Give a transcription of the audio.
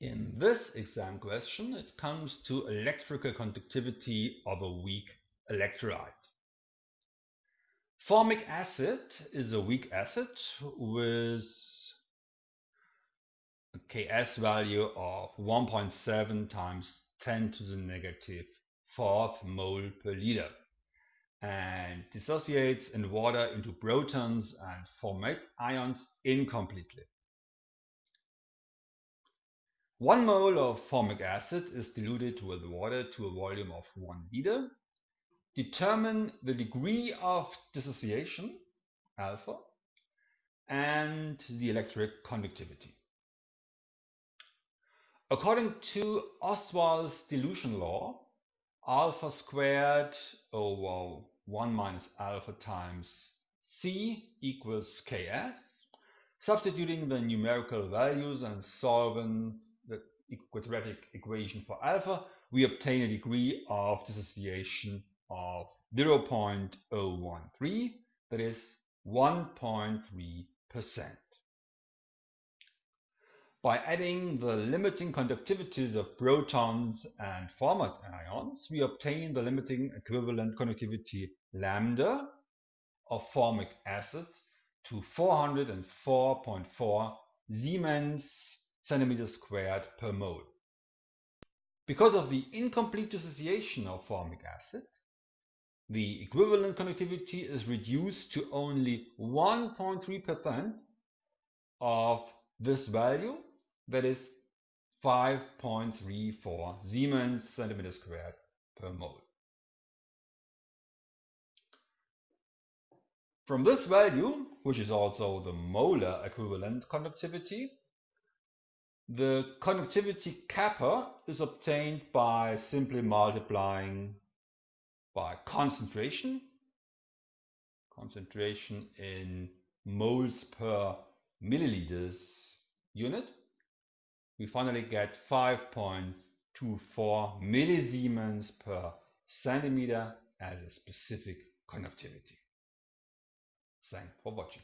In this exam question, it comes to electrical conductivity of a weak electrolyte. Formic acid is a weak acid with a Ks value of 1.7 times 10 to the negative fourth mole per liter and dissociates in water into protons and formate ions incompletely. 1 mole of formic acid is diluted with water to a volume of 1 liter. Determine the degree of dissociation, alpha, and the electric conductivity. According to Ostwald's dilution law, alpha squared over 1 minus alpha times C equals Ks. Substituting the numerical values and solving the quadratic equation for alpha, we obtain a degree of dissociation of 0.013, that is 1.3%. By adding the limiting conductivities of protons and formate ions, we obtain the limiting equivalent conductivity lambda of formic acid to 404.4 Siemens centimeter squared per mole. Because of the incomplete dissociation of formic acid, the equivalent conductivity is reduced to only 1.3% of this value, that is 5.34 Siemens centimeter squared per mole. From this value, which is also the molar equivalent conductivity, the conductivity kappa is obtained by simply multiplying by concentration, concentration in moles per milliliters unit. We finally get 5.24 millisiemens per centimeter as a specific conductivity. Thanks for watching.